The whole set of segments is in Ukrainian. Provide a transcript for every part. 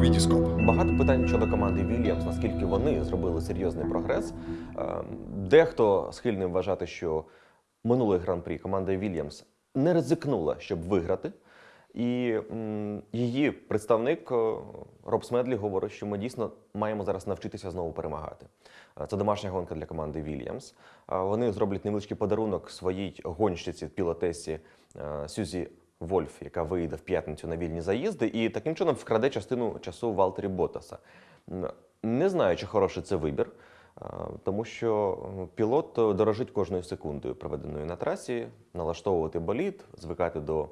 Вітіскоп. Багато питань щодо команди Вільямс, наскільки вони зробили серйозний прогрес. Е, Дехто схильний вважати, що минулий гран-прі команда Вільямс не ризикнула, щоб виграти. І її представник е, Роб Смедлі говорить, що ми дійсно маємо зараз навчитися знову перемагати. Е, Це домашня гонка для команди Вільямс. Е, Вони зроблять невеличкий подарунок своїй гонщиці пілотесі Сюзі Вольф, яка вийде в п'ятницю на вільні заїзди, і таким чином вкраде частину часу Валтері Ботаса. Не знаю, чи хороший це вибір, тому що пілот дорожить кожною секундою, проведеною на трасі, налаштовувати болід, звикати до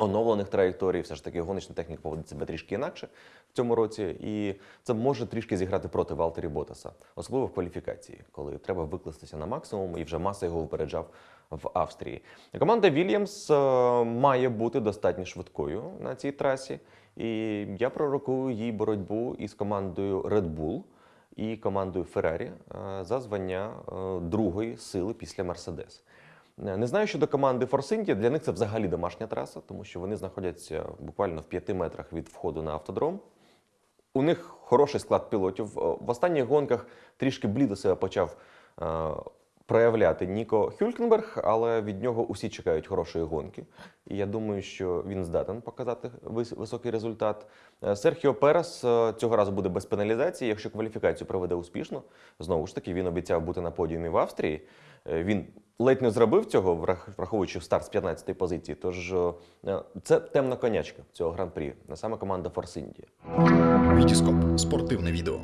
оновлених траєкторій. Все ж таки гоночна техніка поводить себе трішки інакше в цьому році, і це може трішки зіграти проти Валтері Ботаса, особливо в кваліфікації, коли треба викластися на максимум, і вже маса його випереджав в Австрії. Команда Вільямс е, має бути достатньо швидкою на цій трасі, і я пророкую їй боротьбу із командою Red Bull і командою е, за звання е, другої сили після Мерседес. Е, Не знаю щодо команди India, для них це взагалі домашня траса, тому що вони знаходяться буквально в п'яти метрах від входу на автодром. У них хороший склад пілотів. Е, В останніх гонках трішки блідо себе почав е, проявляти Ніко Хюлькенберг, але від нього усі чекають хорошої гонки. І я думаю, що він здатен показати вис- високий результат. Е, Серхіо Перес е, цього разу буде без пеналізації. Якщо кваліфікацію проведе успішно, знову ж таки він обіцяв бути на подіумі в Австрії. Е, Він ледь не зробив цього, врах- враховуючи старт з 15-ї позиції. Тож це темна конячка цього гран-прі, саме команда Force India. Вітіскоп. Спортивне відео.